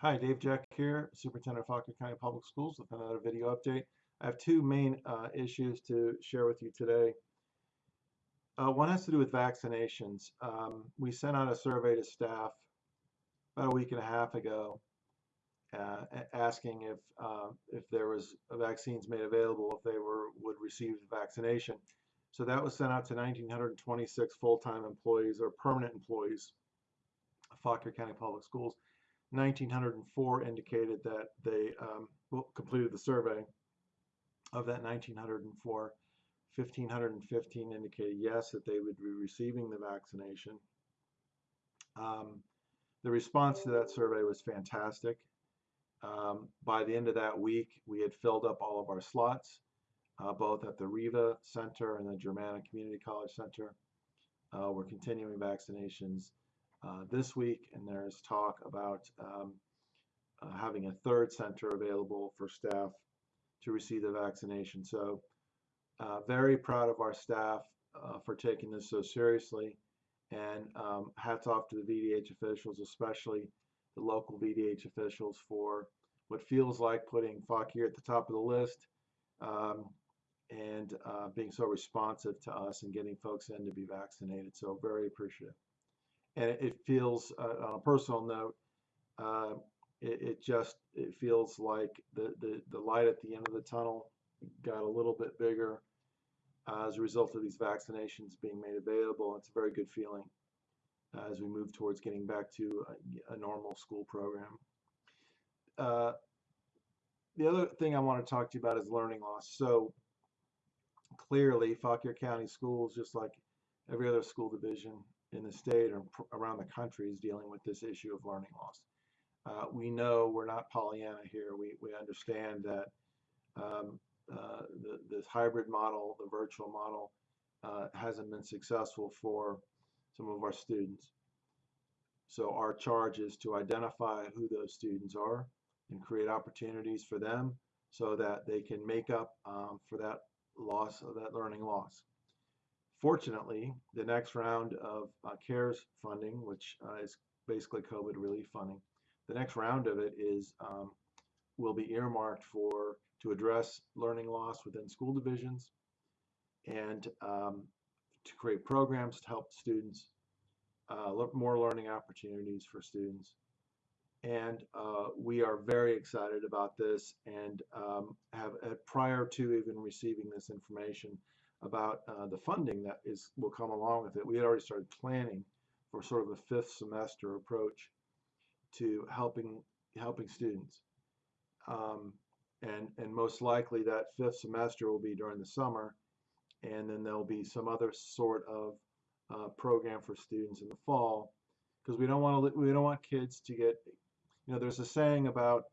Hi, Dave Jeck here, Superintendent of Fauquier County Public Schools with another video update. I have two main uh, issues to share with you today. Uh, one has to do with vaccinations. Um, we sent out a survey to staff about a week and a half ago uh, asking if uh, if there was vaccines made available if they were would receive the vaccination. So that was sent out to 1,926 full-time employees or permanent employees of Fauquier County Public Schools. 1,904 indicated that they um, completed the survey. Of that 1,904, 1,515 indicated yes, that they would be receiving the vaccination. Um, the response to that survey was fantastic. Um, by the end of that week, we had filled up all of our slots, uh, both at the Riva Center and the Germanna Community College Center. Uh, we're continuing vaccinations uh, this week, and there's talk about um, uh, having a third center available for staff to receive the vaccination. So uh, very proud of our staff uh, for taking this so seriously, and um, hats off to the VDH officials, especially the local VDH officials for what feels like putting Fauquier at the top of the list um, and uh, being so responsive to us and getting folks in to be vaccinated. So very appreciative and it, feels uh, on a personal note uh, it, it, just it feels like the, the the light at the end of the tunnel got a little bit bigger uh, as a result of these vaccinations being made available. It's a very good feeling uh, as we move towards getting back to a, a normal school program. Uh, the other thing I want to talk to you about is learning loss. So clearly Fauquier County Schools just like every other school division in the state or around the country is dealing with this issue of learning loss. Uh, we know we're not Pollyanna here. We, we understand that um, uh, the, this hybrid model, the virtual model, uh, hasn't been successful for some of our students. So our charge is to identify who those students are and create opportunities for them so that they can make up um, for that loss of that learning loss. Fortunately, the next round of uh, CARES funding, which uh, is basically COVID relief funding, the next round of it is um, will be earmarked for to address learning loss within school divisions and um, to create programs to help students, uh, more learning opportunities for students. And uh, we are very excited about this and um, have, uh, prior to even receiving this information, about uh, the funding that is will come along with it. We had already started planning for sort of a fifth semester approach to helping helping students. Um, and, and most likely that fifth semester will be during the summer and then there'll be some other sort of uh, program for students in the fall because we don't want to we don't want kids to get you know there's a saying about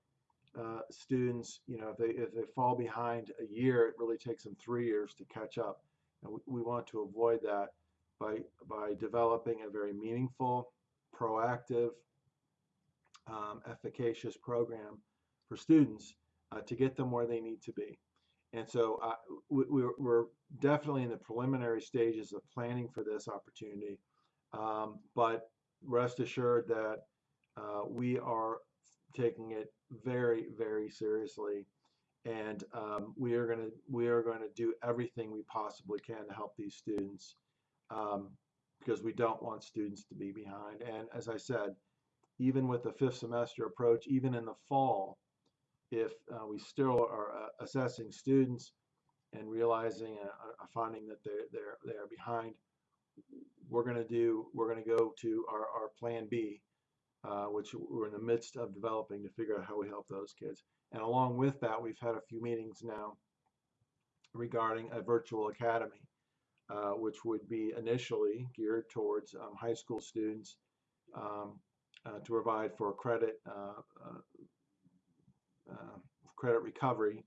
uh, students, you know, if they if they fall behind a year, it really takes them three years to catch up. And we, we want to avoid that by by developing a very meaningful, proactive, um, efficacious program for students uh, to get them where they need to be. And so uh, we, we're definitely in the preliminary stages of planning for this opportunity. Um, but rest assured that uh, we are taking it very, very seriously. And um, we are going to we are going to do everything we possibly can to help these students um, because we don't want students to be behind. And as I said, even with the fifth semester approach, even in the fall, if uh, we still are uh, assessing students and realizing uh, uh finding that they're they're they're behind, we're going to do we're going to go to our, our plan B, uh, which we're in the midst of developing to figure out how we help those kids. And along with that, we've had a few meetings now regarding a virtual academy, uh, which would be initially geared towards um, high school students um, uh, to provide for credit uh, uh, credit recovery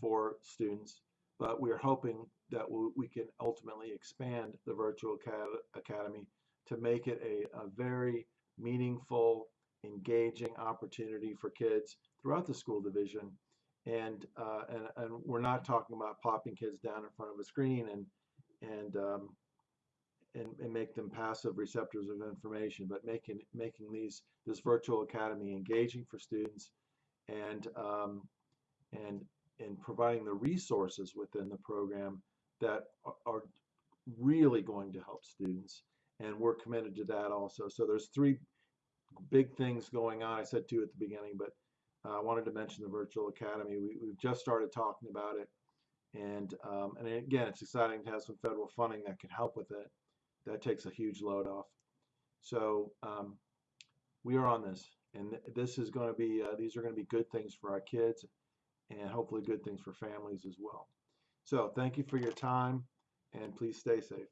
for students. But we are hoping that we can ultimately expand the virtual academy to make it a, a very meaningful, engaging opportunity for kids throughout the school division. And, uh, and, and we're not talking about popping kids down in front of a screen and, and, um, and, and make them passive receptors of information, but making making these this virtual academy engaging for students and um, and and providing the resources within the program that are, are really going to help students and we're committed to that also. So there's three big things going on. I said two at the beginning but uh, i wanted to mention the virtual academy. We, we've just started talking about it. And um, and again it's exciting to have some federal funding that can help with it. That takes a huge load off. So um, we are on this. And th- this is going to be uh, these are going to be good things for our kids and hopefully good things for families as well. So thank you for your time and please stay safe